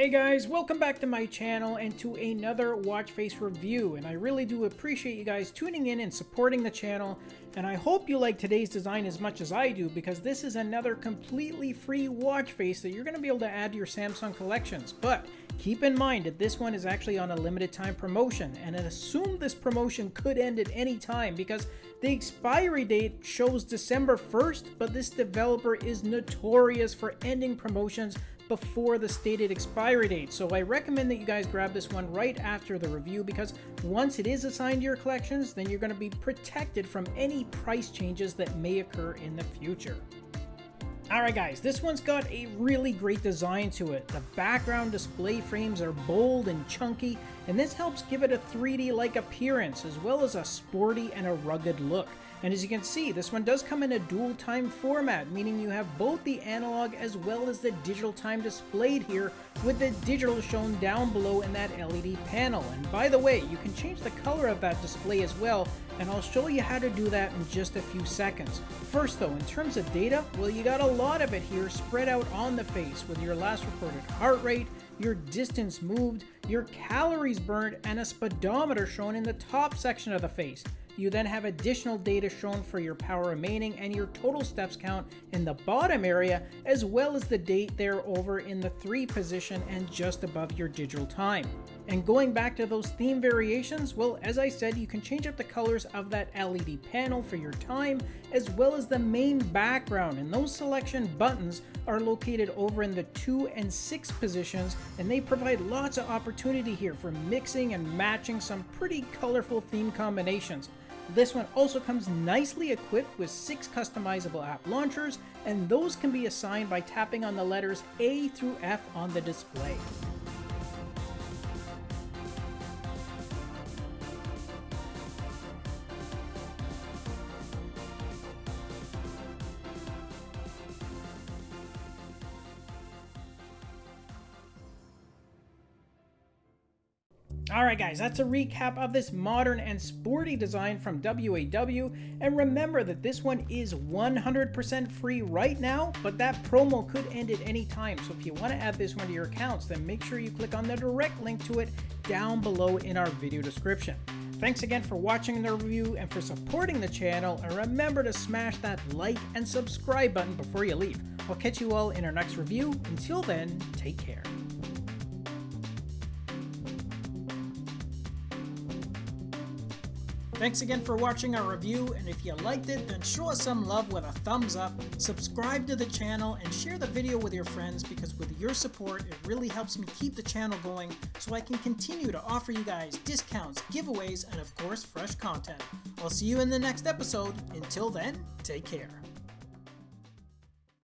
Hey guys, welcome back to my channel and to another watch face review and I really do appreciate you guys tuning in and supporting the channel and I hope you like today's design as much as I do because this is another completely free watch face that you're going to be able to add to your Samsung collections. But keep in mind that this one is actually on a limited time promotion and I assume this promotion could end at any time because the expiry date shows December 1st but this developer is notorious for ending promotions before the stated expiry date. So I recommend that you guys grab this one right after the review because once it is assigned to your collections, then you're going to be protected from any price changes that may occur in the future. Alright guys, this one's got a really great design to it. The background display frames are bold and chunky, and this helps give it a 3D-like appearance, as well as a sporty and a rugged look. And as you can see, this one does come in a dual time format, meaning you have both the analog as well as the digital time displayed here, with the digital shown down below in that LED panel. And by the way, you can change the color of that display as well, and I'll show you how to do that in just a few seconds. First though, in terms of data, well you got a lot of it here spread out on the face with your last recorded heart rate, your distance moved, your calories burned, and a speedometer shown in the top section of the face. You then have additional data shown for your power remaining and your total steps count in the bottom area, as well as the date there over in the 3 position and just above your digital time. And going back to those theme variations, well, as I said, you can change up the colors of that LED panel for your time, as well as the main background, and those selection buttons are located over in the 2 and 6 positions, and they provide lots of opportunity here for mixing and matching some pretty colorful theme combinations. This one also comes nicely equipped with six customizable app launchers, and those can be assigned by tapping on the letters A through F on the display. Alright guys, that's a recap of this modern and sporty design from WAW, and remember that this one is 100% free right now, but that promo could end at any time, so if you want to add this one to your accounts, then make sure you click on the direct link to it down below in our video description. Thanks again for watching the review and for supporting the channel, and remember to smash that like and subscribe button before you leave. I'll catch you all in our next review. Until then, take care. Thanks again for watching our review, and if you liked it, then show us some love with a thumbs up, subscribe to the channel, and share the video with your friends because with your support, it really helps me keep the channel going so I can continue to offer you guys discounts, giveaways, and of course, fresh content. I'll see you in the next episode. Until then, take care.